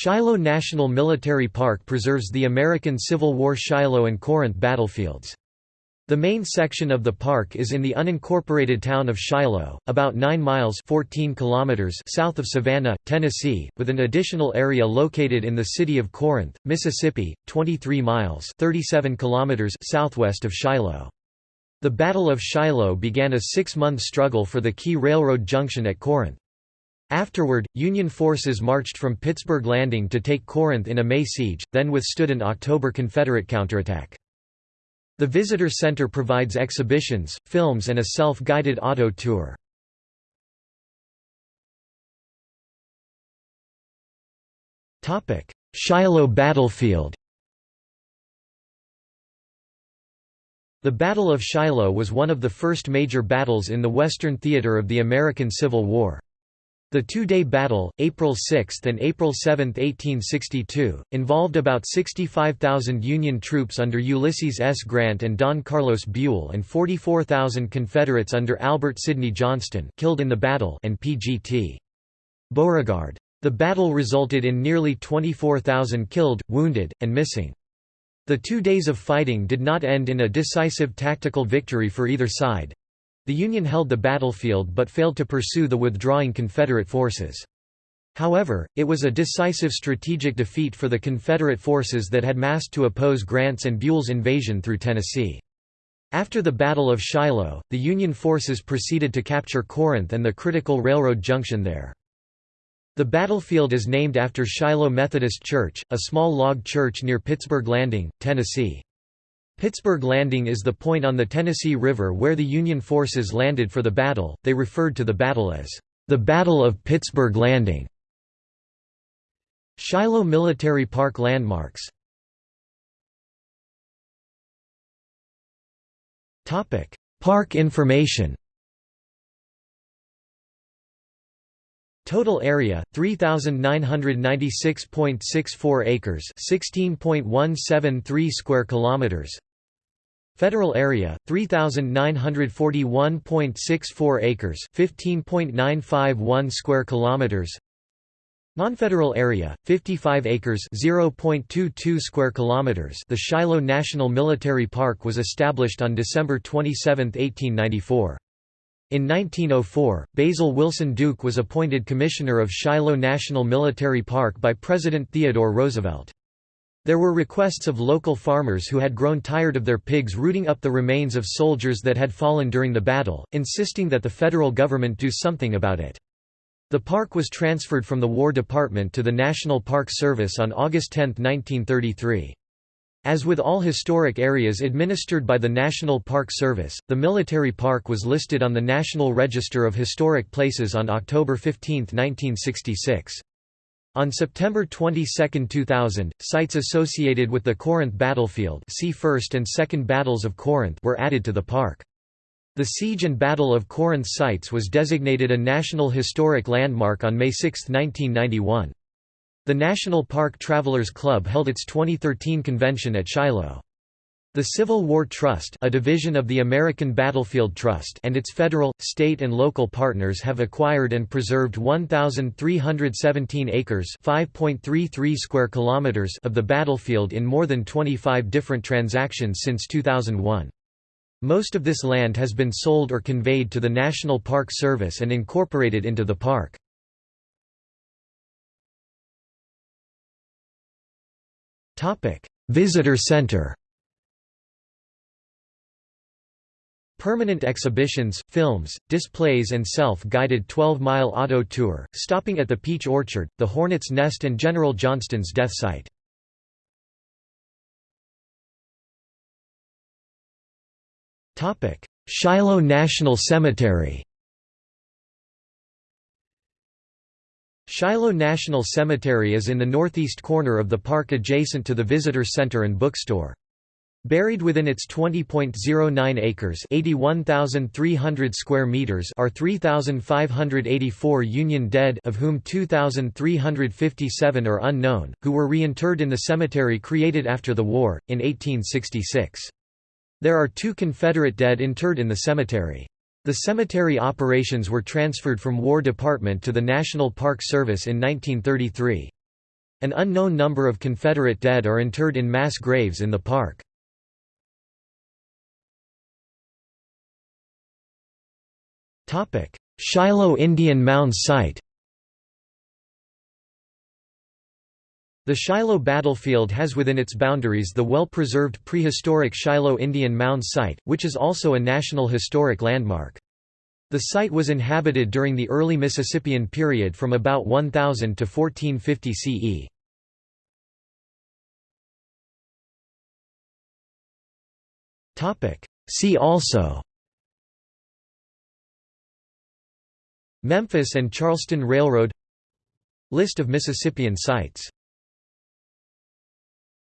Shiloh National Military Park preserves the American Civil War Shiloh and Corinth battlefields. The main section of the park is in the unincorporated town of Shiloh, about 9 miles 14 kilometers south of Savannah, Tennessee, with an additional area located in the city of Corinth, Mississippi, 23 miles 37 kilometers southwest of Shiloh. The Battle of Shiloh began a six-month struggle for the key railroad junction at Corinth. Afterward, Union forces marched from Pittsburg Landing to take Corinth in a May siege, then withstood an October Confederate counterattack. The Visitor Center provides exhibitions, films and a self-guided auto tour. Shiloh battlefield The Battle of Shiloh was one of the first major battles in the Western theater of the American Civil War. The two-day battle, April 6 and April 7, 1862, involved about 65,000 Union troops under Ulysses S. Grant and Don Carlos Buell and 44,000 Confederates under Albert Sidney Johnston killed in the battle and P.G.T. Beauregard. The battle resulted in nearly 24,000 killed, wounded, and missing. The two days of fighting did not end in a decisive tactical victory for either side. The Union held the battlefield but failed to pursue the withdrawing Confederate forces. However, it was a decisive strategic defeat for the Confederate forces that had massed to oppose Grant's and Buell's invasion through Tennessee. After the Battle of Shiloh, the Union forces proceeded to capture Corinth and the critical railroad junction there. The battlefield is named after Shiloh Methodist Church, a small log church near Pittsburg Landing, Tennessee. Pittsburg Landing is the point on the Tennessee River where the Union forces landed for the battle. They referred to the battle as the Battle of Pittsburg Landing. Shiloh Military Park landmarks. Topic: Park information. Total area 3996.64 acres, 16.173 square kilometers. Federal area 3941.64 acres 15.951 square kilometers. Non-federal area 55 acres 0.22 square kilometers. The Shiloh National Military Park was established on December 27, 1894 in 1904, Basil Wilson Duke was appointed Commissioner of Shiloh National Military Park by President Theodore Roosevelt. There were requests of local farmers who had grown tired of their pigs rooting up the remains of soldiers that had fallen during the battle, insisting that the federal government do something about it. The park was transferred from the War Department to the National Park Service on August 10, 1933. As with all historic areas administered by the National Park Service, the military park was listed on the National Register of Historic Places on October 15, 1966. On September 22, 2000, sites associated with the Corinth battlefield see First and Second Battles of Corinth were added to the park. The Siege and Battle of Corinth sites was designated a National Historic Landmark on May 6, 1991. The National Park Travelers Club held its 2013 convention at Shiloh. The Civil War Trust a division of the American Battlefield Trust and its federal, state and local partners have acquired and preserved 1,317 acres square kilometers of the battlefield in more than 25 different transactions since 2001. Most of this land has been sold or conveyed to the National Park Service and incorporated into the park. Visitor Center Permanent exhibitions, films, displays and self-guided 12-mile auto tour, stopping at the Peach Orchard, the Hornet's Nest and General Johnston's death site. Shiloh National Cemetery Shiloh National Cemetery is in the northeast corner of the park adjacent to the visitor center and bookstore. Buried within its 20.09 acres (81,300 square meters) are 3,584 Union dead, of whom 2,357 are unknown, who were reinterred in the cemetery created after the war in 1866. There are two Confederate dead interred in the cemetery. The cemetery operations were transferred from War Department to the National Park Service in 1933. An unknown number of Confederate dead are interred in mass graves in the park. Shiloh Indian Mounds Site The Shiloh battlefield has within its boundaries the well-preserved prehistoric Shiloh Indian Mounds Site, which is also a National Historic Landmark. The site was inhabited during the early Mississippian period from about 1000 to 1450 CE. See also Memphis and Charleston Railroad. List of Mississippian sites